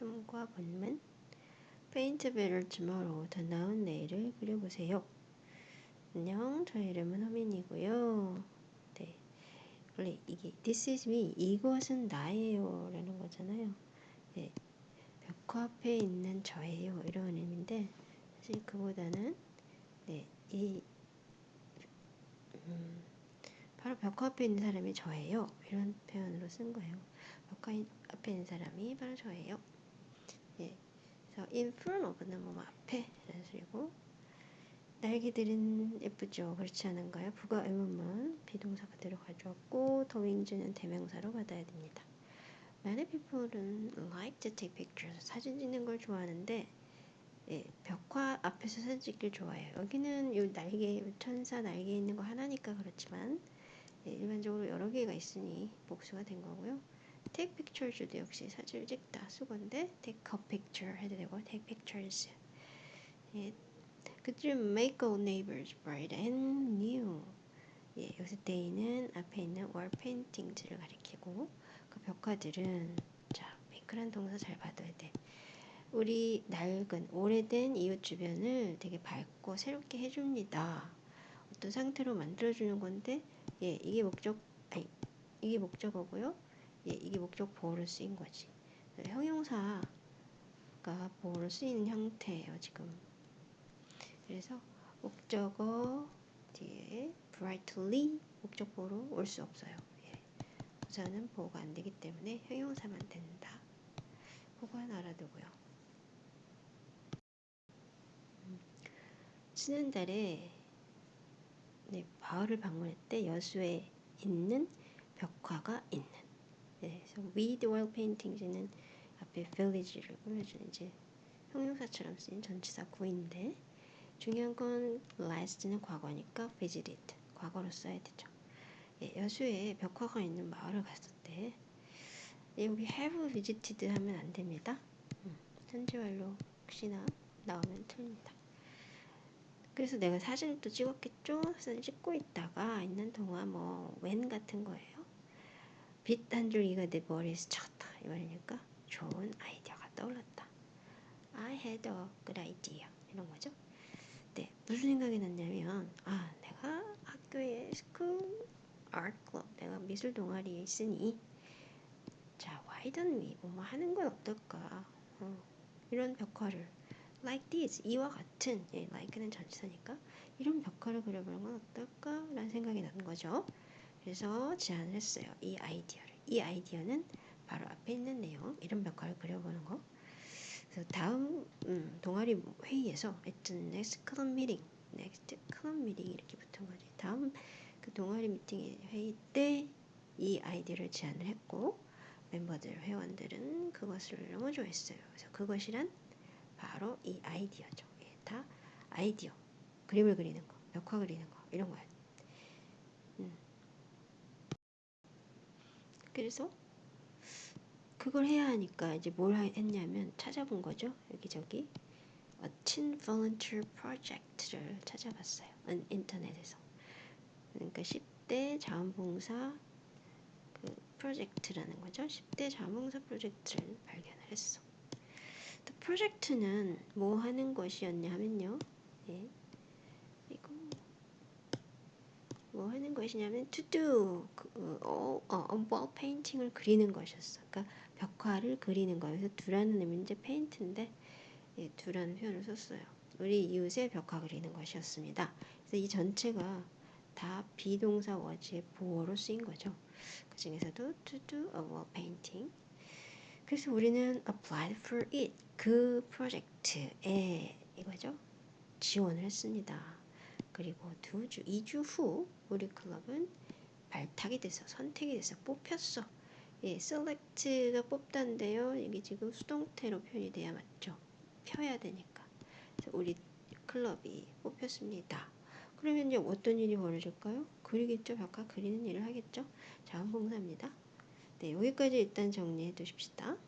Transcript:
참과 본문 better tomorrow 더 나은 내일을 그려보세요. 안녕 저의 이름은 허민이고요. 네 원래 이게 This is me 이것은 나예요 라는 거잖아요. 네 벽화 앞에 있는 저예요 이런 의미인데 사실 그보다는 네 이 음, 바로 벽화 앞에 있는 사람이 저예요. 이런 표현으로 쓴 거예요. 벽화 앞에 있는 사람이 바로 저예요. 예. 그래서 in front of는 뭐 앞에 라는 소리고 날개들은 예쁘죠. 그렇지 않은가요? 부가 의문문 비동사 그대로 가져왔고 더 윙즈는 대명사로 받아야 됩니다. Many people은 like to take pictures. 사진 찍는 걸 좋아하는데 예, 벽화 앞에서 사진 찍길 좋아해요. 여기는 요 날개, 천사 날개 있는 거 하나니까 그렇지만 예, 일반적으로 여러 개가 있으니 복수가 된 거고요. Take pictures도 역시 사진을 찍다 수건데 take a picture 해도 되고 take pictures 예, 그들 make all neighbors bright and new 예, 여기서 day는 앞에 있는 wall paintings를 가리키고 그 벽화들은 자 make란 동사 잘 봐둬야 돼 우리 낡은 오래된 이웃 주변을 되게 밝고 새롭게 해줍니다. 어떤 상태로 만들어주는 건데 예 이게 목적 아니 이게 목적어고요. 예 이게 목적 보호로 쓰인 거지. 형용사가 보호로 쓰이는 형태예요 지금. 그래서 목적어 뒤에 brightly 목적 보호로 올 수 없어요. 예. 부사는 보호가 안 되기 때문에 형용사만 된다. 그건 알아두고요. 지난달에 네, 마을을 방문했대 여수에 있는 벽화가 있는 with oil paintings는 앞에 village를 꾸며주는 이제 형용사처럼 쓰인 전치사 구인데 중요한 건 last는 과거니까 visited 과거로 써야 되죠. 예, 여수에 벽화가 있는 마을을 갔었대. 예, 여기 have visited 하면 안 됩니다. 음, 완료 혹시나 나오면 틀립니다. 그래서 내가 사진을 또 찍었겠죠? 사진 찍고 있다가 있는 동안 뭐 when 같은 거예요. 빛 한 줄기가 내 머리에 스쳤다. 이 말이니까 좋은 아이디어가 떠올랐다. I had a good idea. 이런 거죠. 네, 무슨 생각이 났냐면 아 내가 학교에 school art club 내가 미술 동아리에 있으니 자 why don't we? 뭐 하는 건 어떨까? 어, 이런 벽화를. Like this. 이와 같은. 예, like는 전치사니까. 이런 벽화를 그려보는 건 어떨까 라는 생각이 나는 거죠. 그래서 제안을 했어요. 이 아이디어를. 이 아이디어는 바로 앞에 있는 내용 이런 벽화를 그려보는 거. 그래서 다음 음, 동아리 회의에서 하여튼 next club meeting, next club meeting 이렇게 붙은 거지. 다음 그 동아리 미팅 회의 때 이 아이디어를 제안을 했고 멤버들 회원들은 그것을 너무 좋아했어요. 그래서 그것이란 바로 이 아이디어죠. 예, 다 아이디어. 그림을 그리는 거, 벽화 그리는 거 이런 거야. 음. 그래서 그걸 해야 하니까 이제 뭘 했냐면 찾아본 거죠. 여기저기 A Teen Volunteer Project를 찾아봤어요. 인터넷에서. 그러니까 10대 자원봉사 그 프로젝트라는 거죠. 10대 자원봉사 프로젝트를 발견을 했어. 프로젝트는 뭐 하는 것이었냐 하면요. 네. 이거 뭐 하는 것이냐면 do 그, 어, 어, wall painting을 그리는 것이었어. 그러니까 벽화를 그리는. 그래서 두라는 의미는 이제 페인트인데 예, 두라는 표현을 썼어요. 우리 이웃의 벽화 그리는 것이었습니다. 그래서 이 전체가 다 비동사 워즈의 보어로 쓰인 거죠. 그 중에서도 to do a wall painting 그래서 우리는 applied for it 그 프로젝트에 이거죠 지원을 했습니다. 그리고 두 주, 2주 후 우리 클럽은 발탁이 돼서 선택이 돼서 뽑혔어. 예, select가 뽑단데요. 이게 지금 수동태로 표현이 돼야 맞죠. 펴야 되니까. 그래서 우리 클럽이 뽑혔습니다. 그러면 이제 어떤 일이 벌어질까요? 그리겠죠. 벽화 그리는 일을 하겠죠. 자원봉사입니다. 네, 여기까지 일단 정리해 두십시다.